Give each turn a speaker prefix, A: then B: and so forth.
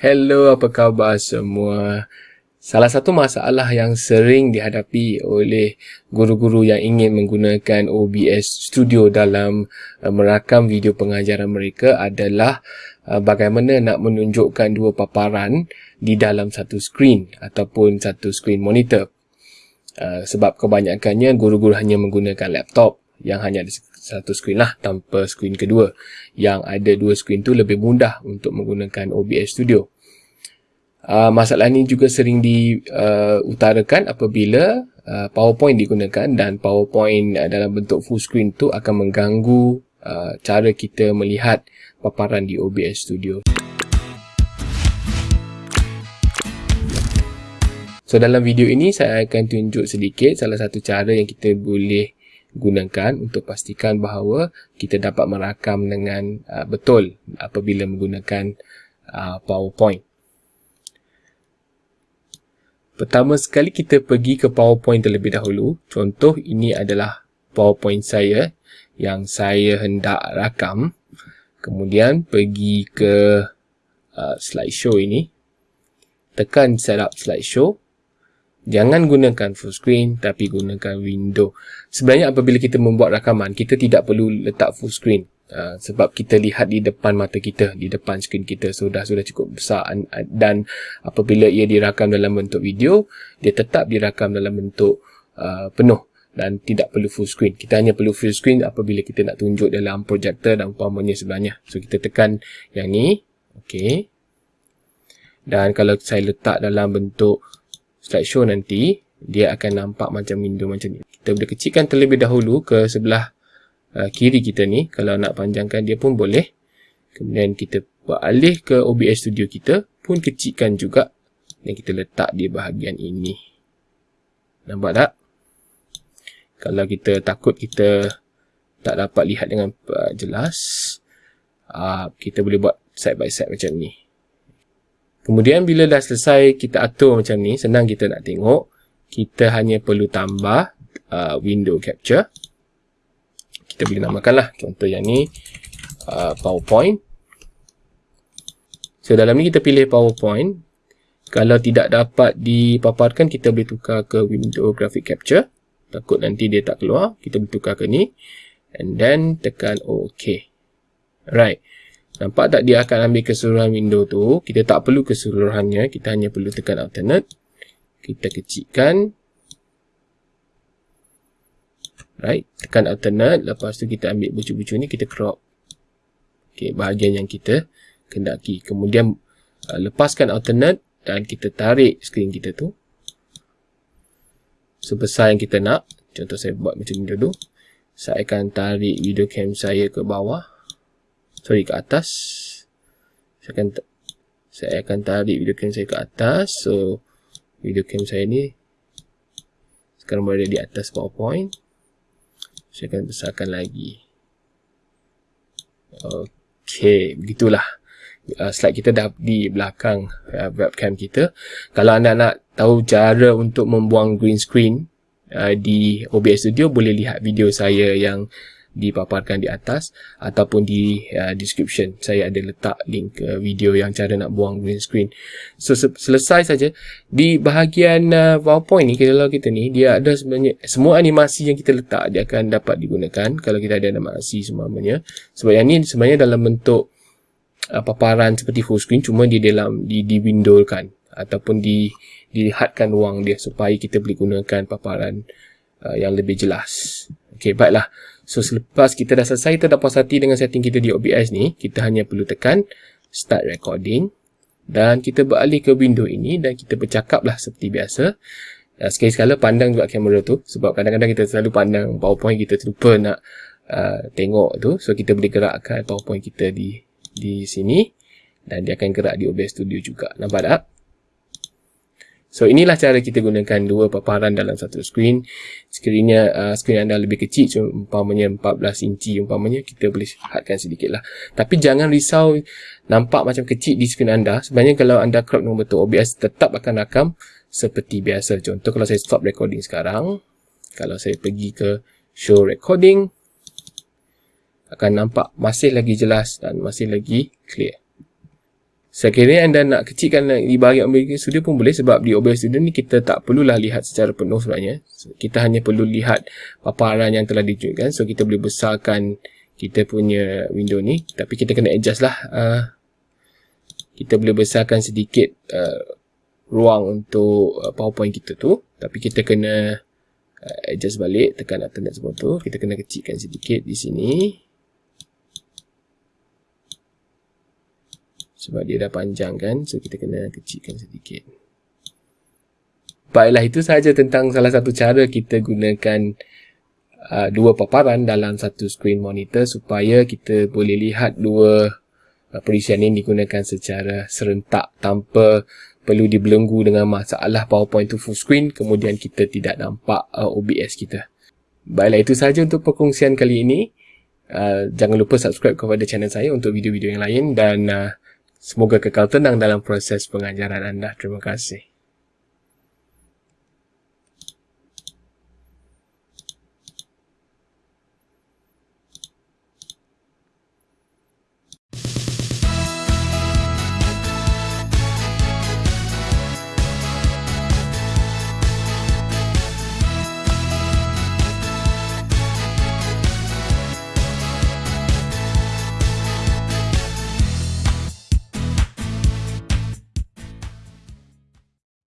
A: Hello, apa khabar semua? Salah satu masalah yang sering dihadapi oleh guru-guru yang ingin menggunakan OBS Studio dalam uh, merakam video pengajaran mereka adalah uh, bagaimana nak menunjukkan dua paparan di dalam satu skrin ataupun satu skrin monitor. Uh, sebab kebanyakannya guru-guru hanya menggunakan laptop yang hanya ada satu skrin lah tanpa skrin kedua. Yang ada dua skrin tu lebih mudah untuk menggunakan OBS Studio. Uh, masalah ini juga sering diutarakan uh, apabila uh, PowerPoint digunakan dan PowerPoint uh, dalam bentuk full screen tu akan mengganggu uh, cara kita melihat paparan di OBS Studio. So dalam video ini saya akan tunjuk sedikit salah satu cara yang kita boleh gunakan untuk pastikan bahawa kita dapat merakam dengan uh, betul apabila menggunakan uh, PowerPoint. Pertama sekali kita pergi ke PowerPoint terlebih dahulu. Contoh ini adalah PowerPoint saya yang saya hendak rakam. Kemudian pergi ke uh, slideshow ini. Tekan setup slideshow. Jangan gunakan full screen tapi gunakan window. Sebenarnya apabila kita membuat rakaman, kita tidak perlu letak full screen. Uh, sebab kita lihat di depan mata kita, di depan skrin kita sudah sudah cukup besar dan apabila ia dirakam dalam bentuk video, dia tetap dirakam dalam bentuk uh, penuh dan tidak perlu full screen. Kita hanya perlu full screen apabila kita nak tunjuk dalam projector dan umpamanya sebelahnya. So kita tekan yang ni, okey. Dan kalau saya letak dalam bentuk slideshow nanti, dia akan nampak macam window macam ni. Kita boleh kecilkan terlebih dahulu ke sebelah uh, kiri kita ni. Kalau nak panjangkan dia pun boleh. Kemudian kita beralih ke OBS Studio kita pun kecilkan juga. Dan kita letak di bahagian ini. Nampak tak? Kalau kita takut kita tak dapat lihat dengan uh, jelas, uh, kita boleh buat side by side macam ni. Kemudian bila dah selesai kita atur macam ni, senang kita nak tengok. Kita hanya perlu tambah uh, window capture. Kita boleh namakanlah contoh yang ni uh, PowerPoint. So dalam ni kita pilih PowerPoint. Kalau tidak dapat dipaparkan, kita boleh tukar ke window graphic capture. Takut nanti dia tak keluar, kita boleh tukar ke ni. And then tekan OK. Right. Nampak tak dia akan ambil keseluruhan window tu. Kita tak perlu keseluruhannya. Kita hanya perlu tekan alternate. Kita kecilkan. Right. Tekan alternate. Lepas tu kita ambil bucu-bucu ni. Kita crop. Okay, bahagian yang kita kendaki. Kemudian uh, lepaskan alternate. Dan kita tarik skrin kita tu. Sebesar yang kita nak. Contoh saya buat macam ni dulu. Saya akan tarik video cam saya ke bawah sorry ke atas. Saya akan saya akan tarik video cam saya ke atas. So video cam saya ni sekarang berada di atas powerpoint. Saya akan besarkan lagi. Ok begitulah. Uh, slide kita dah di belakang uh, webcam kita. Kalau anda nak tahu cara untuk membuang green screen uh, di OBS Studio boleh lihat video saya yang dipaparkan di atas ataupun di uh, description. Saya ada letak link uh, video yang cara nak buang green screen. So se selesai saja. Di bahagian uh, powerpoint ni kalau kita ni dia ada sebenarnya semua animasi yang kita letak dia akan dapat digunakan kalau kita ada animasi semuanya sebab yang ni sebenarnya dalam bentuk uh, paparan seperti full screen cuma di dalam di, di window kan ataupun di dilihatkan ruang dia supaya kita boleh gunakan paparan uh, yang lebih jelas Okey, baiklah. So selepas kita dah selesai, kita dah puas hati dengan setting kita di OBS ni, kita hanya perlu tekan start recording dan kita beralih ke window ini dan kita bercakap lah seperti biasa. Uh, sekali sekala pandang juga kamera tu sebab kadang-kadang kita selalu pandang powerpoint kita terlupa nak uh, tengok tu. So kita boleh gerakkan powerpoint kita di di sini dan dia akan gerak di OBS Studio juga. Nampak tak? So inilah cara kita gunakan dua paparan dalam satu skrin. Sekiranya uh, skrin anda lebih kecil, umpamanya 14 inci umpamanya, kita boleh hadkan sedikit lah. Tapi jangan risau nampak macam kecil di skrin anda. Sebenarnya kalau anda crop dengan betul, OBS tetap akan rakam seperti biasa. Contoh kalau saya stop recording sekarang, kalau saya pergi ke show recording, akan nampak masih lagi jelas dan masih lagi clear. Sekiranya anda nak kecilkan di bahagian OBS Studio pun boleh sebab di OBS Studio ni kita tak perlulah lihat secara penuh sebenarnya. Kita hanya perlu lihat paparan yang telah ditunjukkan. So kita boleh besarkan kita punya window ni. Tapi kita kena adjust lah. Uh, kita boleh besarkan sedikit uh, ruang untuk uh, PowerPoint kita tu. Tapi kita kena uh, adjust balik. Tekan alternate semua tu. Kita kena kecilkan sedikit di sini. Sebab dia dah panjang kan so kita kena kecilkan sedikit. Baiklah itu sahaja tentang salah satu cara kita gunakan uh, dua paparan dalam satu screen monitor supaya kita boleh lihat dua uh, perisian ini digunakan secara serentak tanpa perlu dibelenggu dengan masalah PowerPoint tu full screen kemudian kita tidak nampak uh, OBS kita. Baiklah itu sahaja untuk perkongsian kali ini. Uh, jangan lupa subscribe kepada channel saya untuk video-video yang lain dan uh, Semoga kekal tenang dalam proses pengajaran anda. Terima kasih.